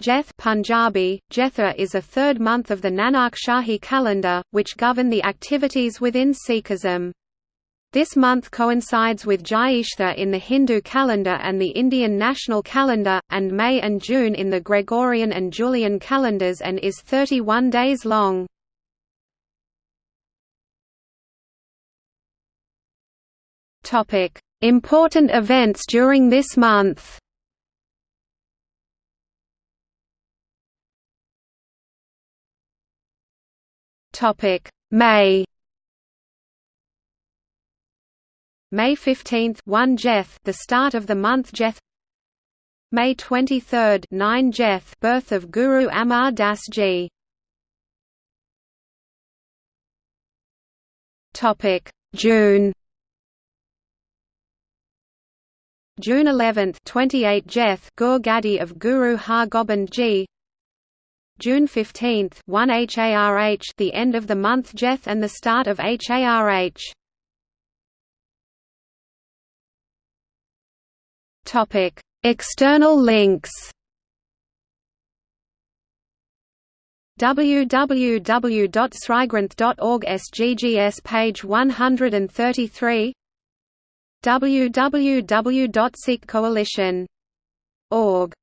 Jeth Punjabi, Jetha is a third month of the Nanak Shahi calendar, which govern the activities within Sikhism. This month coincides with Jyeshtha in the Hindu calendar and the Indian national calendar, and May and June in the Gregorian and Julian calendars and is 31 days long. Important events during this month Topic May. May 15 1 Jeth the start of the month Jeth. May 23 9 Jeth birth of Guru Amar Das Ji. Topic June. June 11 28 Jeth Gur Gadi of Guru Har Gobind Ji June 15 1 HARH the end of the month Jeth and the start of HARH. Topic: External links. www.srigranth.org SGGS page 133 www.sikhcoalition.org